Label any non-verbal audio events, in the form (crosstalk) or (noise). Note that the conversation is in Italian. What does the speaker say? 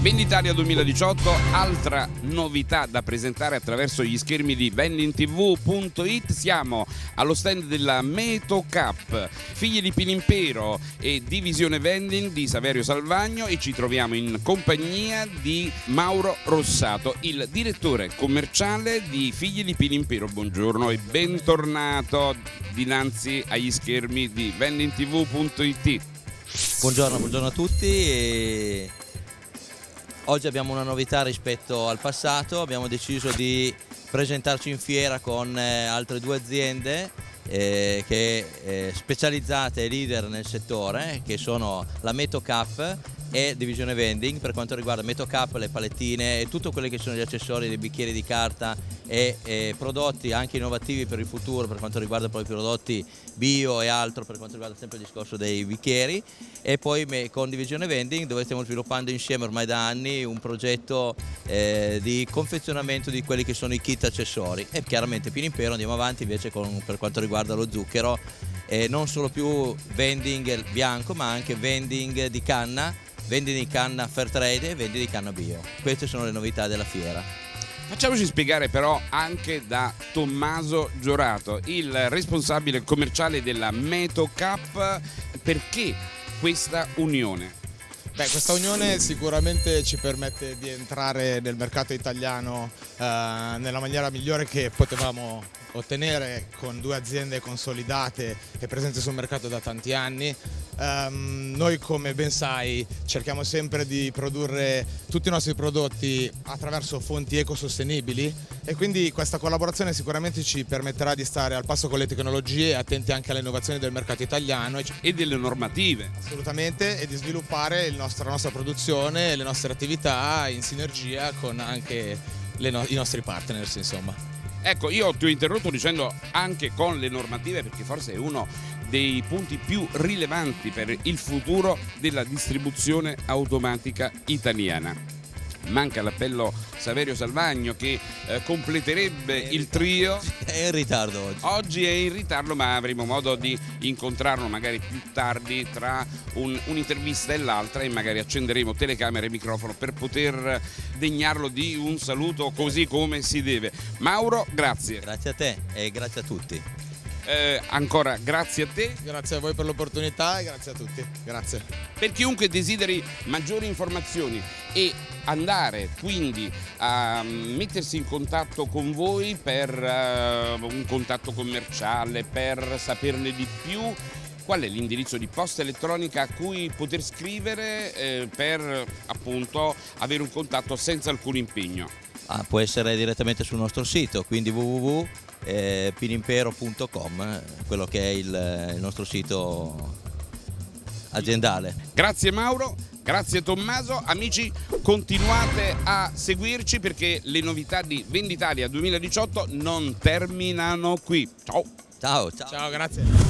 Venditalia 2018, altra novità da presentare attraverso gli schermi di vendingtv.it. Siamo allo stand della Meto Cup, figli di Pilimpero e divisione vending di Saverio Salvagno e ci troviamo in compagnia di Mauro Rossato, il direttore commerciale di Figli di Pilimpero. Buongiorno e bentornato dinanzi agli schermi di vendingtv.it. Buongiorno, buongiorno a tutti. E oggi abbiamo una novità rispetto al passato, abbiamo deciso di presentarci in fiera con eh, altre due aziende eh, che, eh, specializzate e leader nel settore che sono la Meto Cup e divisione vending per quanto riguarda Meto Cup, le palettine e tutto quelli che sono gli accessori dei bicchieri di carta e, e, prodotti anche innovativi per il futuro per quanto riguarda poi i prodotti bio e altro per quanto riguarda sempre il discorso dei bicchieri. E poi con Divisione Vending dove stiamo sviluppando insieme ormai da anni un progetto eh, di confezionamento di quelli che sono i kit accessori. E chiaramente più in impero andiamo avanti invece con, per quanto riguarda lo zucchero eh, non solo più vending bianco ma anche vending di canna vending di canna fair trade e vending di canna bio. Queste sono le novità della fiera. Facciamoci spiegare però anche da Tommaso Giorato, il responsabile commerciale della Meto Cup, perché questa unione? Beh, questa unione sicuramente ci permette di entrare nel mercato italiano eh, nella maniera migliore che potevamo ottenere con due aziende consolidate e presenti sul mercato da tanti anni. Um, noi come ben sai cerchiamo sempre di produrre tutti i nostri prodotti attraverso fonti ecosostenibili e quindi questa collaborazione sicuramente ci permetterà di stare al passo con le tecnologie, attenti anche alle innovazioni del mercato italiano e delle normative. Assolutamente e di sviluppare nostro, la nostra produzione e le nostre attività in sinergia con anche no i nostri partners insomma. Ecco, io ti ho interrotto dicendo anche con le normative perché forse è uno dei punti più rilevanti per il futuro della distribuzione automatica italiana manca l'appello Saverio Salvagno che eh, completerebbe il trio. (laughs) È in ritardo oggi. Oggi è in ritardo ma avremo modo di incontrarlo magari più tardi tra un'intervista un e l'altra e magari accenderemo telecamera e microfono per poter degnarlo di un saluto così come si deve. Mauro, grazie. Grazie a te e grazie a tutti. Eh, ancora grazie a te. Grazie a voi per l'opportunità e grazie a tutti. Grazie. Per chiunque desideri maggiori informazioni e andare quindi a mettersi in contatto con voi per uh, un contatto commerciale, per saperne di più, qual è l'indirizzo di posta elettronica a cui poter scrivere eh, per appunto avere un contatto senza alcun impegno? Ah, può essere direttamente sul nostro sito, quindi www.pinimpero.com, quello che è il, il nostro sito aziendale. Grazie Mauro, grazie Tommaso, amici continuate a seguirci perché le novità di Venditalia 2018 non terminano qui. Ciao! Ciao, ciao. Ciao, grazie.